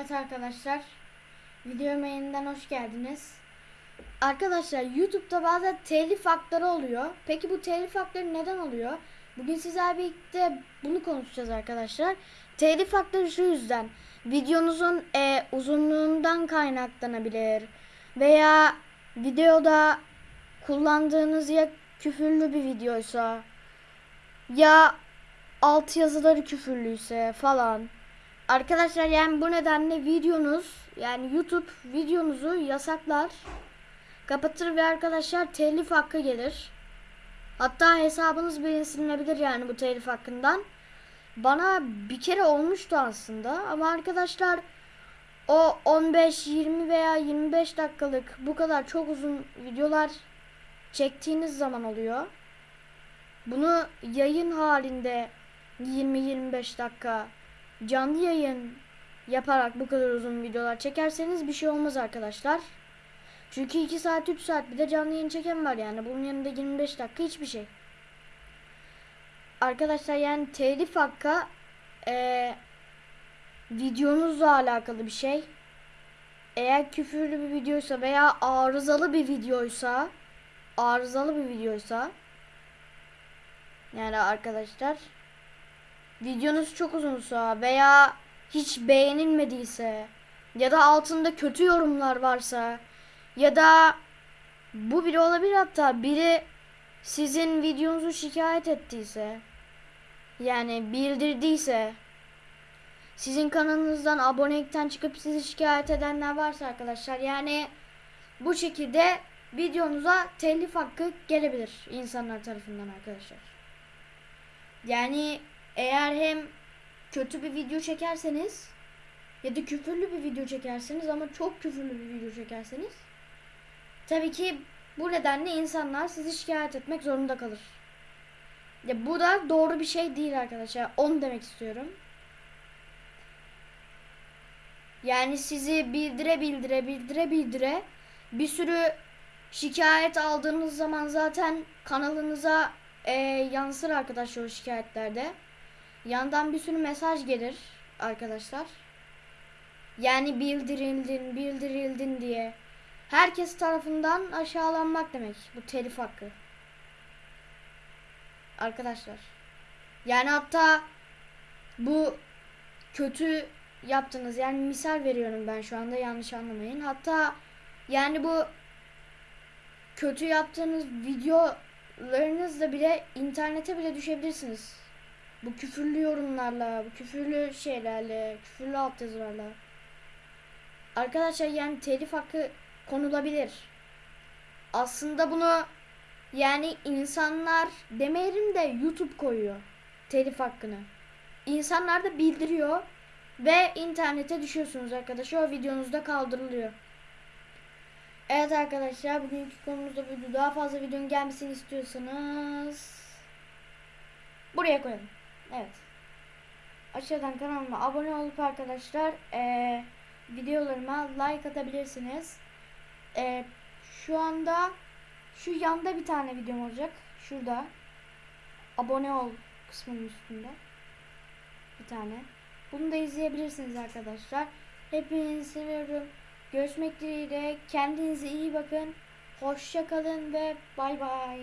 Evet arkadaşlar. Videoma yeniden hoş geldiniz. Arkadaşlar YouTube'da bazen telif hakları oluyor. Peki bu telif hakları neden oluyor? Bugün sizlerle birlikte bunu konuşacağız arkadaşlar. Telif hakları şu yüzden. Videonuzun e, uzunluğundan kaynaklanabilir. Veya videoda kullandığınız ya küfürlü bir videoysa ya alt yazıları küfürlüyse falan. Arkadaşlar yani bu nedenle videonuz yani YouTube videonuzu yasaklar. Kapatır ve arkadaşlar telif hakkı gelir. Hatta hesabınız bile silinebilir yani bu telif hakkından. Bana bir kere olmuştu aslında ama arkadaşlar o 15, 20 veya 25 dakikalık bu kadar çok uzun videolar çektiğiniz zaman oluyor. Bunu yayın halinde 20-25 dakika canlı yayın yaparak bu kadar uzun videolar çekerseniz bir şey olmaz arkadaşlar. Çünkü 2 saat 3 saat bir de canlı yayın çeken var yani. Bunun yanında 25 dakika hiçbir şey. Arkadaşlar yani telif hakkı eee videonuzla alakalı bir şey. Eğer küfürlü bir videoysa veya arızalı bir videoysa arızalı bir videoysa yani arkadaşlar videonuz çok uzunsa veya hiç beğenilmediyse ya da altında kötü yorumlar varsa ya da bu biri olabilir hatta biri sizin videonuzu şikayet ettiyse yani bildirdiyse sizin kanalınızdan abonelikten çıkıp sizi şikayet edenler varsa arkadaşlar yani bu şekilde videonuza telif hakkı gelebilir insanlar tarafından arkadaşlar. Yani eğer hem kötü bir video çekerseniz ya da küfürlü bir video çekerseniz ama çok küfürlü bir video çekerseniz tabii ki bu nedenle insanlar sizi şikayet etmek zorunda kalır. Ya bu da doğru bir şey değil arkadaşlar. Onu demek istiyorum. Yani sizi bildire bildire bildire bildire bir sürü şikayet aldığınız zaman zaten kanalınıza e, yansır arkadaşlar o şikayetlerde. Yandan bir sürü mesaj gelir arkadaşlar. Yani bildirildin, bildirildin diye. Herkes tarafından aşağılanmak demek bu telif hakkı. Arkadaşlar. Yani hatta bu kötü yaptınız. Yani misal veriyorum ben şu anda yanlış anlamayın. Hatta yani bu kötü yaptığınız videolarınızla bile internete bile düşebilirsiniz. Bu küfürlü yorumlarla, bu küfürlü şeylerle, küfürlü altyazılarla. Arkadaşlar yani telif hakkı konulabilir. Aslında bunu yani insanlar demeyelim de YouTube koyuyor telif hakkını. İnsanlar da bildiriyor ve internete düşüyorsunuz arkadaşlar. O videonuzda kaldırılıyor. Evet arkadaşlar bugünkü konumuzda buydu. Daha fazla videonun gelmesini istiyorsanız buraya koyalım. Evet. Aşağıdan kanalıma abone olup arkadaşlar ee, videolarıma like atabilirsiniz. E, şu anda şu yanda bir tane videom olacak. Şurada. Abone ol kısmının üstünde. Bir tane. Bunu da izleyebilirsiniz arkadaşlar. Hepinizi seviyorum. Görüşmek dileğiyle. Kendinize iyi bakın. Hoşça kalın ve bay bay.